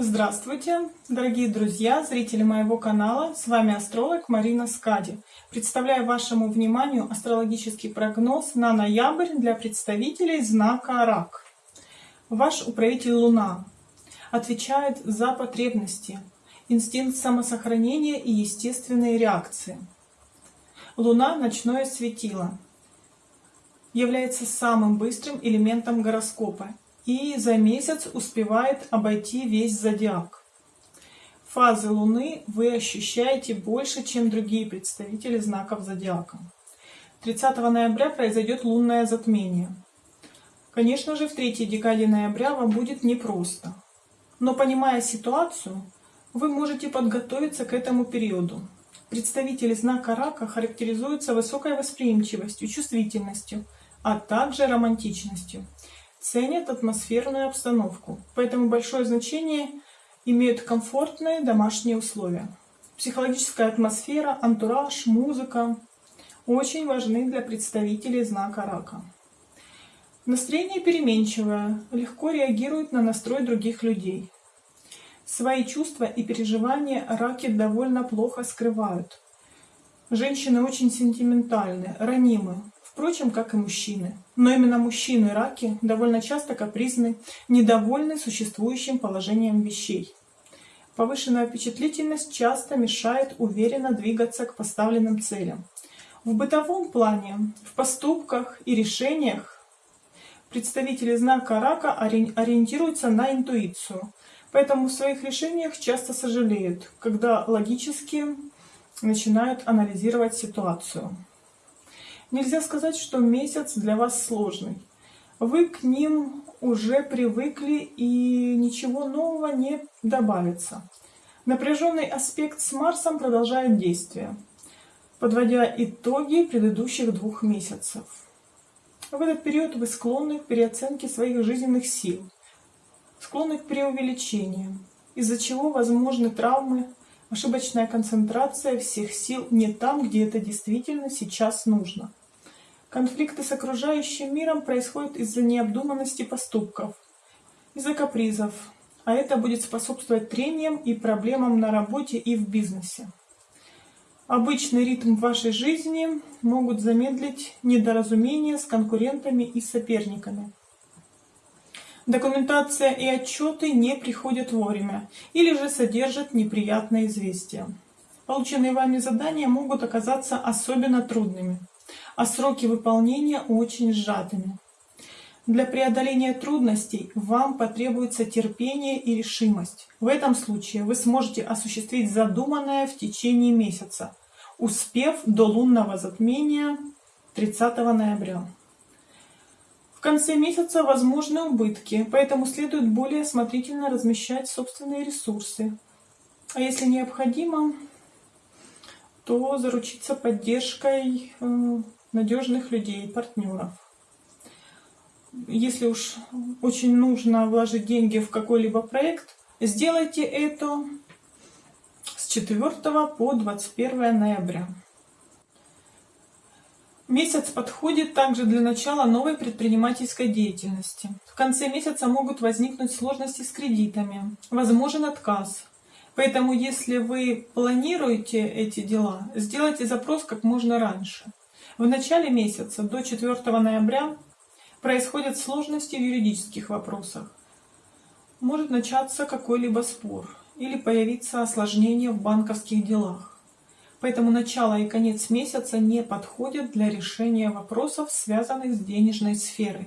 Здравствуйте, дорогие друзья, зрители моего канала. С вами астролог Марина Скади. Представляю вашему вниманию астрологический прогноз на ноябрь для представителей знака Рак. Ваш управитель Луна отвечает за потребности, инстинкт самосохранения и естественные реакции. Луна – ночное светило, является самым быстрым элементом гороскопа и за месяц успевает обойти весь зодиак. Фазы Луны вы ощущаете больше, чем другие представители знаков зодиака. 30 ноября произойдет лунное затмение. Конечно же, в третьей декаде ноября вам будет непросто. Но понимая ситуацию, вы можете подготовиться к этому периоду. Представители знака рака характеризуются высокой восприимчивостью, чувствительностью, а также романтичностью ценят атмосферную обстановку, поэтому большое значение имеют комфортные домашние условия. Психологическая атмосфера, антураж, музыка очень важны для представителей знака рака. Настроение переменчивое, легко реагирует на настрой других людей. Свои чувства и переживания раки довольно плохо скрывают. Женщины очень сентиментальны, ранимы, впрочем, как и мужчины. Но именно мужчины раки довольно часто капризны, недовольны существующим положением вещей. Повышенная впечатлительность часто мешает уверенно двигаться к поставленным целям. В бытовом плане, в поступках и решениях представители знака рака ориентируются на интуицию, поэтому в своих решениях часто сожалеют, когда логически начинают анализировать ситуацию. Нельзя сказать, что месяц для вас сложный. Вы к ним уже привыкли и ничего нового не добавится. Напряженный аспект с Марсом продолжает действие, подводя итоги предыдущих двух месяцев. В этот период вы склонны к переоценке своих жизненных сил, склонны к преувеличению, из-за чего возможны травмы, ошибочная концентрация всех сил не там, где это действительно сейчас нужно. Конфликты с окружающим миром происходят из-за необдуманности поступков, из-за капризов, а это будет способствовать трениям и проблемам на работе и в бизнесе. Обычный ритм вашей жизни могут замедлить недоразумения с конкурентами и соперниками. Документация и отчеты не приходят вовремя или же содержат неприятные известия. Полученные вами задания могут оказаться особенно трудными а сроки выполнения очень сжатыми. Для преодоления трудностей вам потребуется терпение и решимость. В этом случае вы сможете осуществить задуманное в течение месяца, успев до лунного затмения 30 ноября. В конце месяца возможны убытки, поэтому следует более осмотрительно размещать собственные ресурсы. А если необходимо, то заручиться поддержкой э, надежных людей, партнеров. Если уж очень нужно вложить деньги в какой-либо проект, сделайте это с 4 по 21 ноября. Месяц подходит также для начала новой предпринимательской деятельности. В конце месяца могут возникнуть сложности с кредитами, возможен отказ. Поэтому, если вы планируете эти дела, сделайте запрос как можно раньше. В начале месяца, до 4 ноября, происходят сложности в юридических вопросах. Может начаться какой-либо спор или появиться осложнение в банковских делах. Поэтому начало и конец месяца не подходят для решения вопросов, связанных с денежной сферой.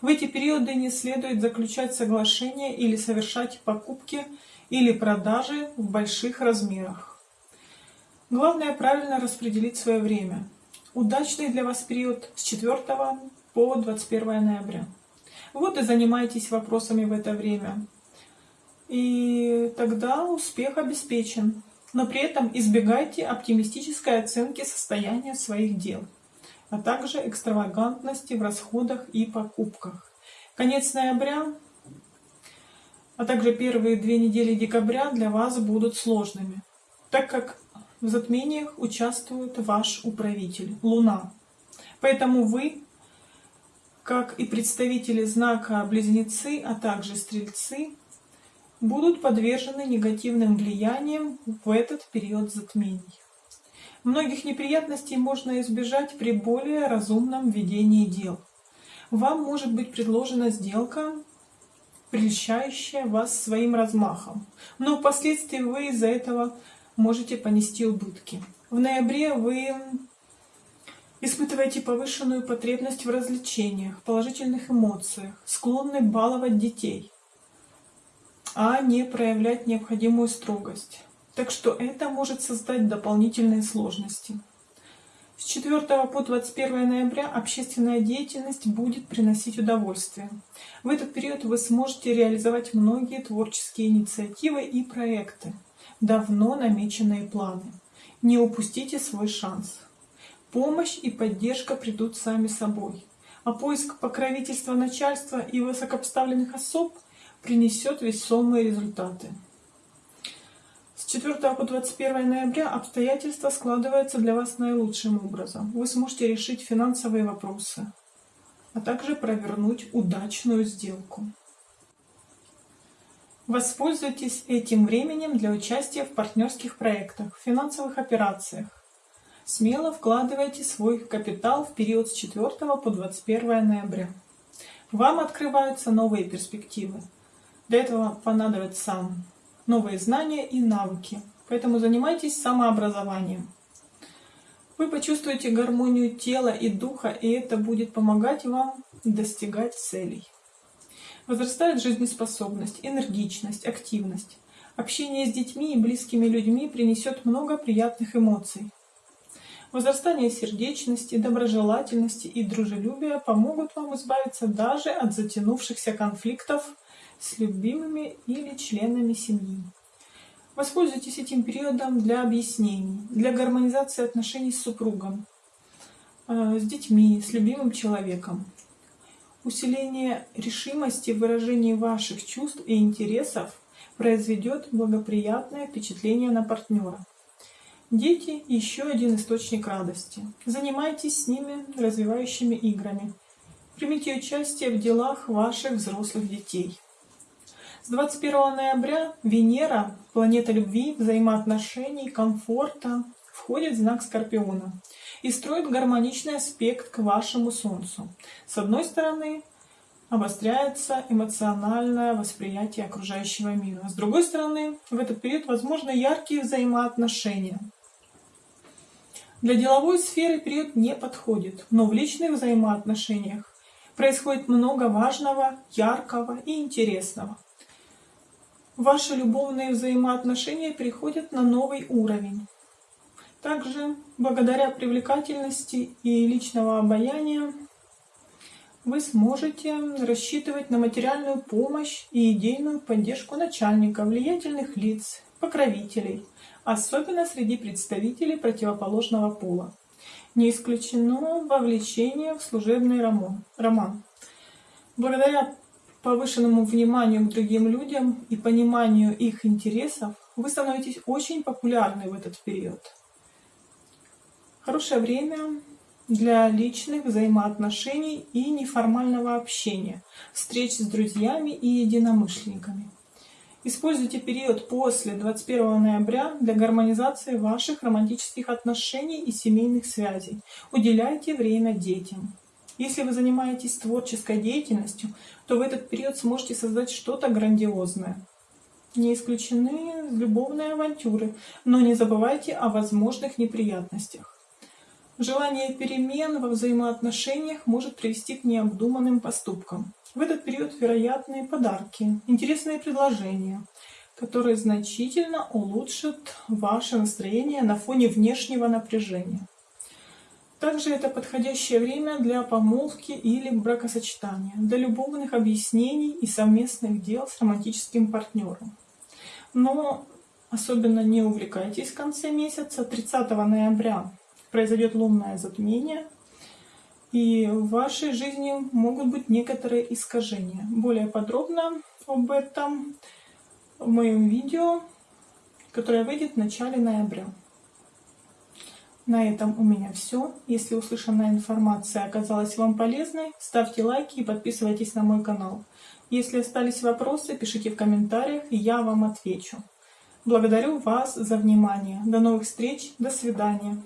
В эти периоды не следует заключать соглашения или совершать покупки или продажи в больших размерах. Главное правильно распределить свое время – удачный для вас период с 4 по 21 ноября. Вот и занимайтесь вопросами в это время. И тогда успех обеспечен. Но при этом избегайте оптимистической оценки состояния своих дел, а также экстравагантности в расходах и покупках. Конец ноября, а также первые две недели декабря для вас будут сложными, так как в затмениях участвует ваш управитель, Луна. Поэтому вы, как и представители знака Близнецы, а также Стрельцы, будут подвержены негативным влияниям в этот период затмений. Многих неприятностей можно избежать при более разумном ведении дел. Вам может быть предложена сделка, прельщающая вас своим размахом, но впоследствии вы из-за этого можете понести убытки. В ноябре вы испытываете повышенную потребность в развлечениях, положительных эмоциях, склонны баловать детей, а не проявлять необходимую строгость. Так что это может создать дополнительные сложности. С 4 по 21 ноября общественная деятельность будет приносить удовольствие. В этот период вы сможете реализовать многие творческие инициативы и проекты, давно намеченные планы. Не упустите свой шанс. Помощь и поддержка придут сами собой, а поиск покровительства начальства и высокопоставленных особ принесет весомые результаты. С 4 по 21 ноября обстоятельства складываются для вас наилучшим образом. Вы сможете решить финансовые вопросы, а также провернуть удачную сделку. Воспользуйтесь этим временем для участия в партнерских проектах, финансовых операциях, Смело вкладывайте свой капитал в период с 4 по 21 ноября. Вам открываются новые перспективы. Для этого понадобятся новые знания и навыки. Поэтому занимайтесь самообразованием. Вы почувствуете гармонию тела и духа, и это будет помогать вам достигать целей. Возрастает жизнеспособность, энергичность, активность. Общение с детьми и близкими людьми принесет много приятных эмоций. Возрастание сердечности, доброжелательности и дружелюбия помогут вам избавиться даже от затянувшихся конфликтов с любимыми или членами семьи. Воспользуйтесь этим периодом для объяснений, для гармонизации отношений с супругом, э, с детьми, с любимым человеком. Усиление решимости в выражении ваших чувств и интересов произведет благоприятное впечатление на партнера. Дети – еще один источник радости. Занимайтесь с ними развивающими играми. Примите участие в делах ваших взрослых детей. С 21 ноября Венера, планета любви, взаимоотношений, комфорта, входит в знак Скорпиона и строит гармоничный аспект к вашему Солнцу. С одной стороны, обостряется эмоциональное восприятие окружающего мира. С другой стороны, в этот период возможны яркие взаимоотношения – для деловой сферы период не подходит, но в личных взаимоотношениях происходит много важного, яркого и интересного. Ваши любовные взаимоотношения переходят на новый уровень. Также, благодаря привлекательности и личного обаяния, вы сможете рассчитывать на материальную помощь и идейную поддержку начальника, влиятельных лиц, покровителей, особенно среди представителей противоположного пола. Не исключено вовлечение в служебный роман. Благодаря повышенному вниманию к другим людям и пониманию их интересов, вы становитесь очень популярны в этот период. Хорошее время для личных взаимоотношений и неформального общения, встреч с друзьями и единомышленниками. Используйте период после 21 ноября для гармонизации ваших романтических отношений и семейных связей. Уделяйте время детям. Если вы занимаетесь творческой деятельностью, то в этот период сможете создать что-то грандиозное. Не исключены любовные авантюры, но не забывайте о возможных неприятностях. Желание перемен во взаимоотношениях может привести к необдуманным поступкам. В этот период вероятные подарки, интересные предложения, которые значительно улучшат ваше настроение на фоне внешнего напряжения. Также это подходящее время для помолвки или бракосочетания, для любовных объяснений и совместных дел с романтическим партнером. Но особенно не увлекайтесь в конце месяца. 30 ноября произойдет лунное затмение – и в вашей жизни могут быть некоторые искажения. Более подробно об этом в моем видео, которое выйдет в начале ноября. На этом у меня все. Если услышанная информация оказалась вам полезной, ставьте лайки и подписывайтесь на мой канал. Если остались вопросы, пишите в комментариях, и я вам отвечу. Благодарю вас за внимание. До новых встреч. До свидания.